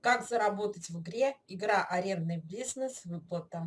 как заработать в игре игра арендный бизнес выплата